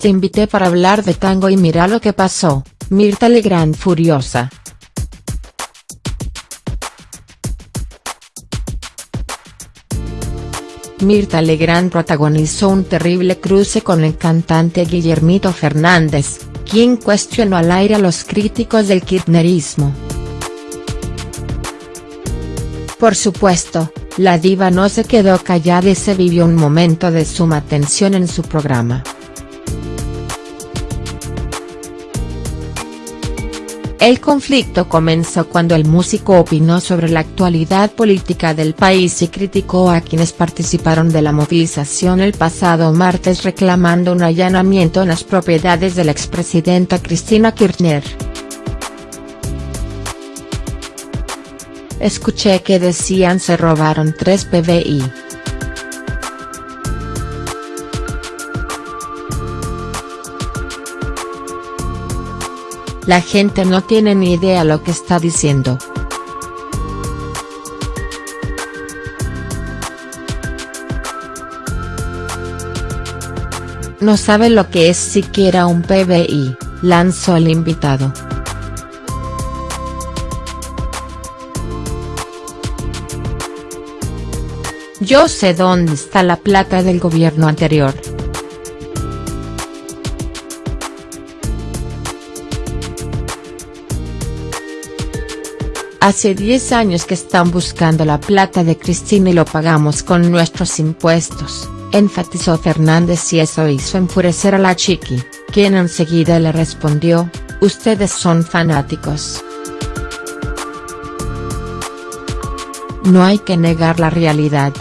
Te invité para hablar de tango y mira lo que pasó, Mirta Legrand furiosa. Mirta Legrand protagonizó un terrible cruce con el cantante Guillermito Fernández, quien cuestionó al aire a los críticos del kirchnerismo. Por supuesto, la diva no se quedó callada y se vivió un momento de suma tensión en su programa. El conflicto comenzó cuando el músico opinó sobre la actualidad política del país y criticó a quienes participaron de la movilización el pasado martes reclamando un allanamiento en las propiedades de la expresidenta Cristina Kirchner. Escuché que decían se robaron 3 PBI. La gente no tiene ni idea lo que está diciendo. No sabe lo que es siquiera un PBI, lanzó el invitado. Yo sé dónde está la plata del gobierno anterior. Hace 10 años que están buscando la plata de Cristina y lo pagamos con nuestros impuestos, enfatizó Fernández y eso hizo enfurecer a la chiqui, quien enseguida le respondió, ustedes son fanáticos. No hay que negar la realidad.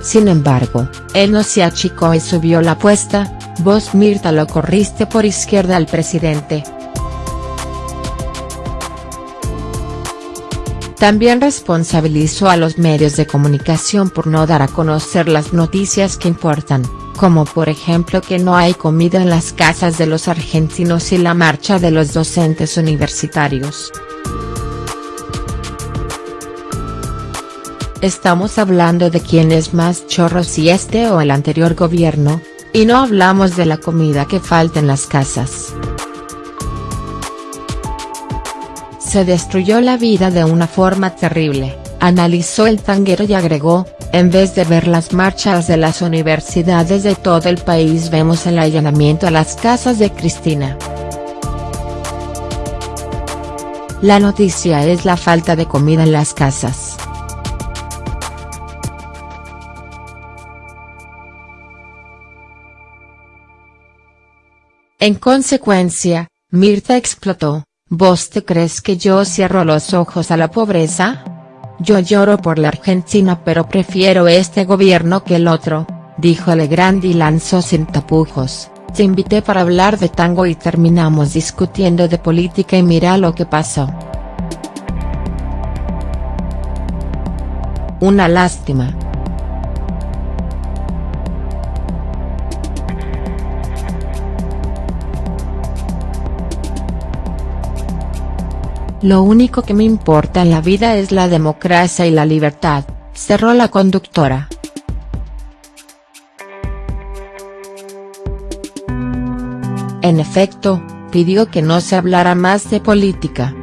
Sin embargo, él no se achicó y subió la apuesta, vos Mirta lo corriste por izquierda al presidente. También responsabilizó a los medios de comunicación por no dar a conocer las noticias que importan, como por ejemplo que no hay comida en las casas de los argentinos y la marcha de los docentes universitarios. Estamos hablando de quién es más chorro si este o el anterior gobierno, y no hablamos de la comida que falta en las casas. Se destruyó la vida de una forma terrible, analizó el tanguero y agregó, en vez de ver las marchas de las universidades de todo el país vemos el allanamiento a las casas de Cristina. La noticia es la falta de comida en las casas. En consecuencia, Mirta explotó, ¿vos te crees que yo cierro los ojos a la pobreza? Yo lloro por la Argentina pero prefiero este gobierno que el otro, dijo Legrand y lanzó sin tapujos, te invité para hablar de tango y terminamos discutiendo de política y mira lo que pasó. Una lástima. Lo único que me importa en la vida es la democracia y la libertad, cerró la conductora. En efecto, pidió que no se hablara más de política.